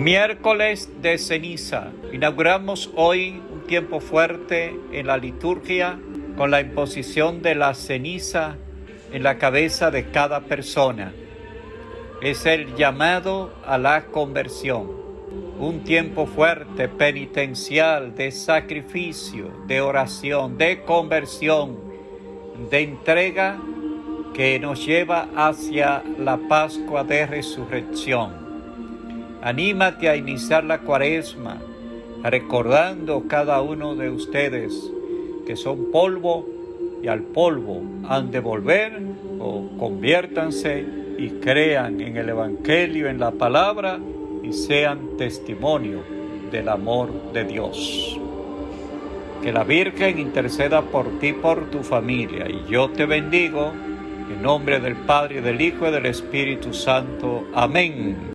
Miércoles de ceniza. Inauguramos hoy un tiempo fuerte en la liturgia con la imposición de la ceniza en la cabeza de cada persona. Es el llamado a la conversión. Un tiempo fuerte, penitencial, de sacrificio, de oración, de conversión, de entrega que nos lleva hacia la Pascua de Resurrección. Anímate a iniciar la cuaresma recordando cada uno de ustedes que son polvo y al polvo han de volver o conviértanse y crean en el Evangelio, en la palabra y sean testimonio del amor de Dios. Que la Virgen interceda por ti, por tu familia, y yo te bendigo en nombre del Padre, del Hijo y del Espíritu Santo. Amén.